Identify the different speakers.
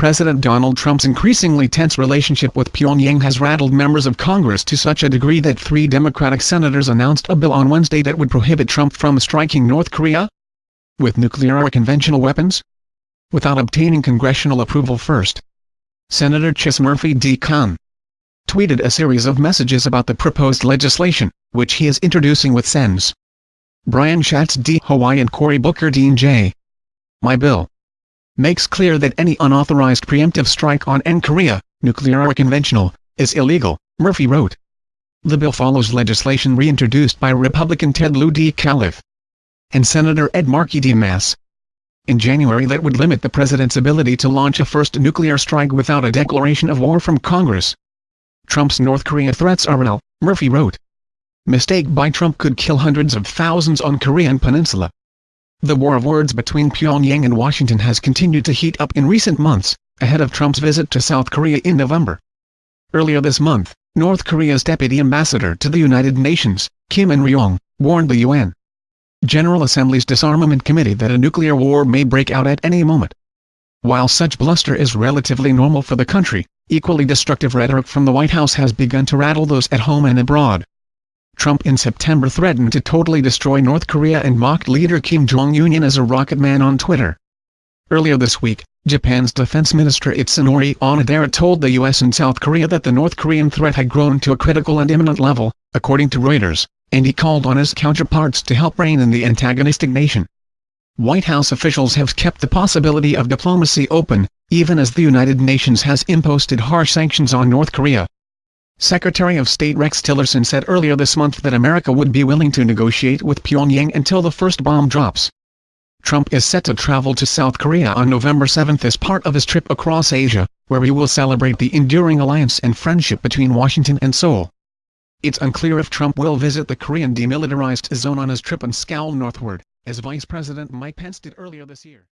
Speaker 1: President Donald Trump's increasingly tense relationship with Pyongyang has rattled members of Congress to such a degree that three Democratic senators announced a bill on Wednesday that would prohibit Trump from striking North Korea with nuclear or conventional weapons without obtaining congressional approval first. Senator Chris Murphy D. Conn tweeted a series of messages about the proposed legislation, which he is introducing with Sens. Brian Schatz D. Hawaii and Cory Booker Dean J. My bill makes clear that any unauthorized preemptive strike on N Korea, nuclear or conventional, is illegal, Murphy wrote. The bill follows legislation reintroduced by Republican Ted Lieu D. Califf and Senator Ed Markey D. Mass. In January that would limit the president's ability to launch a first nuclear strike without a declaration of war from Congress. Trump's North Korea threats are real, Murphy wrote. Mistake by Trump could kill hundreds of thousands on Korean peninsula. The war of words between Pyongyang and Washington has continued to heat up in recent months, ahead of Trump's visit to South Korea in November. Earlier this month, North Korea's deputy ambassador to the United Nations, Kim In-ryong, warned the UN General Assembly's Disarmament Committee that a nuclear war may break out at any moment. While such bluster is relatively normal for the country, equally destructive rhetoric from the White House has begun to rattle those at home and abroad. Trump in September threatened to totally destroy North Korea and mocked leader Kim Jong-un as a rocket man on Twitter. Earlier this week, Japan's defense minister Itsunori Onodera told the U.S. and South Korea that the North Korean threat had grown to a critical and imminent level, according to Reuters, and he called on his counterparts to help rein in the antagonistic nation. White House officials have kept the possibility of diplomacy open, even as the United Nations has imposed harsh sanctions on North Korea. Secretary of State Rex Tillerson said earlier this month that America would be willing to negotiate with Pyongyang until the first bomb drops. Trump is set to travel to South Korea on November 7 as part of his trip across Asia, where he will celebrate the enduring alliance and friendship between Washington and Seoul. It's unclear if Trump will visit the Korean demilitarized zone on his trip and scowl northward, as Vice President Mike Pence did earlier this year.